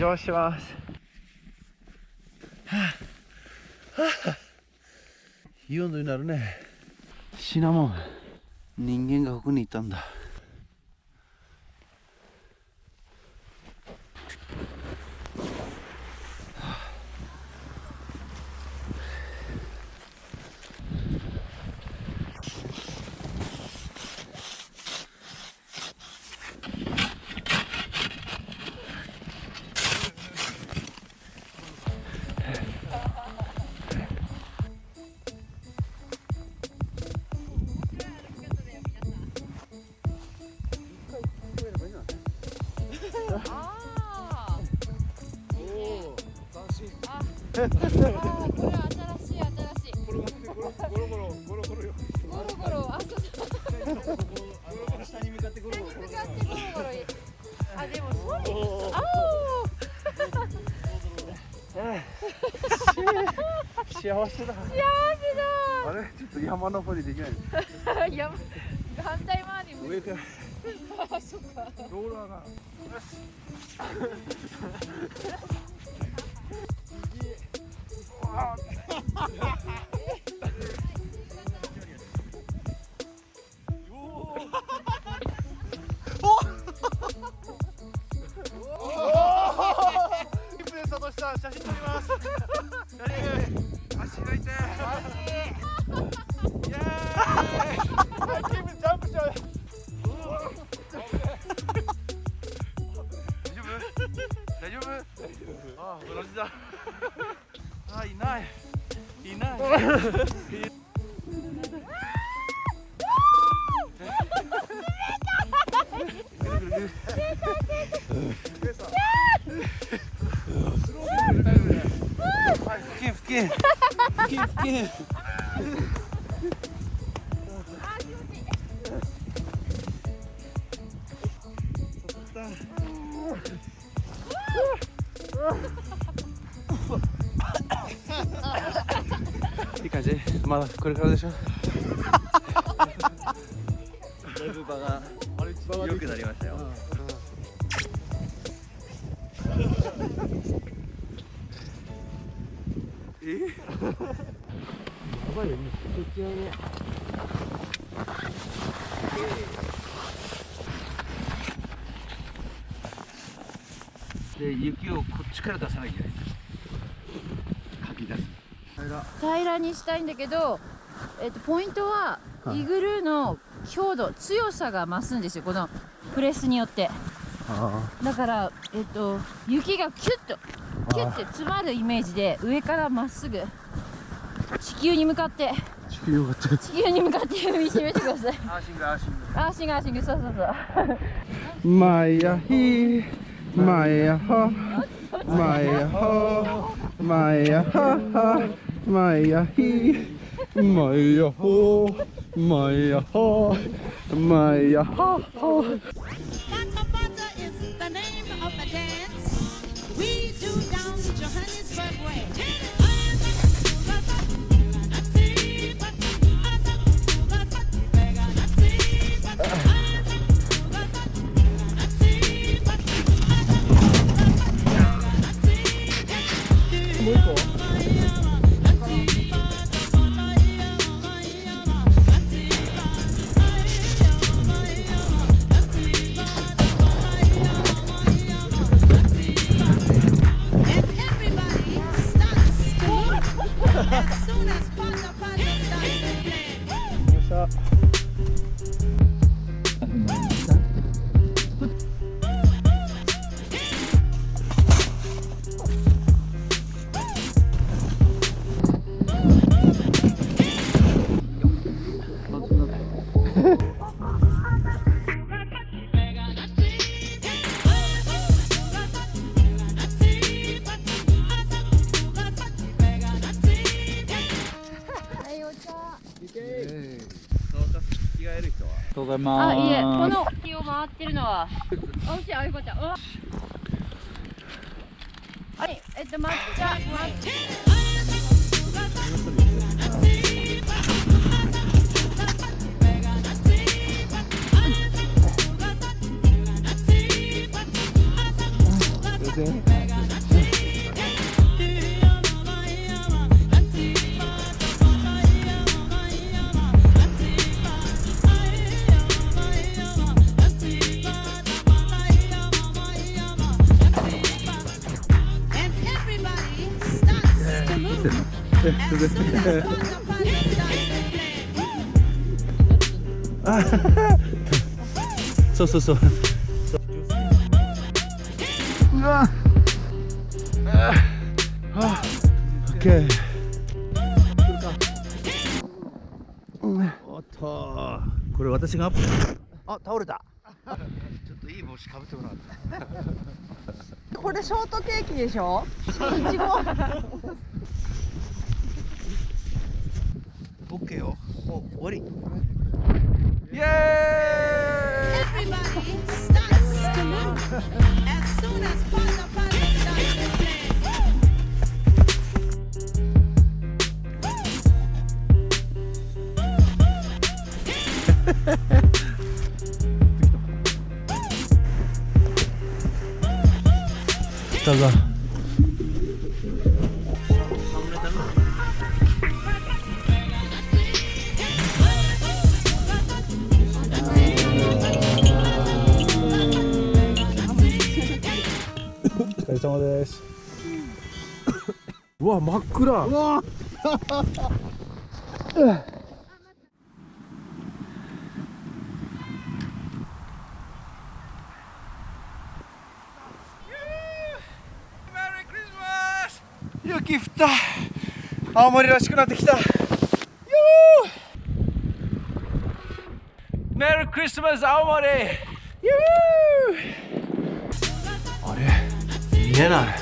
邪魔します。はあ、はあ、いい温度になるね。シナモン人間がここにいたんだこれは新しい新しいゴロゴロゴロゴロゴロよゴロゴロあそう下に向かってゴロゴロゴロゴロあでもそうあお幸せだ幸せだあれちょっと山登りできない山反対回り上からあそっかローラーが足が痛いイエーイキムジャンプしちゃう大丈夫大丈夫ああ同じだあいないいない。けん。けん、け。いい感じ？まだこれからでしょ？だいぶ場が良くなりましたよ、えやばいよねそっちはね。で雪をこっちから出さなきゃいけない。かき出す。平らにしたいんだけど、えっと、ポイントはイグルーの強度強さが増すんですよ。このプレスによって。だから、えっと、雪がキュッとキュッて詰まるイメージで上からまっすぐ地球に向かって地球に向かって踏みしめてください。アーシングアーシング。アーシングアーシングそうそうそう。マイヤヒマイヤホマイヤホマイヤハハマイヤヒマイヤホマイヤホマイヤハハざいます。あ、いえ、この木を回ってるのは。おいしい、あゆこちゃん。はい、えっと、抹茶、抹茶。そうそうそううわ。ああオッケーおっとこれ私がアップあ倒れた。ちょっといい帽子かぶってもらってこれショートケーキでしょ？いちご OK よもう終わりイエーイ大哥。です。うわ真っ暗。うわ雪降った。青森らしくなってきた。よーメリークリスマス青森。あれ見えない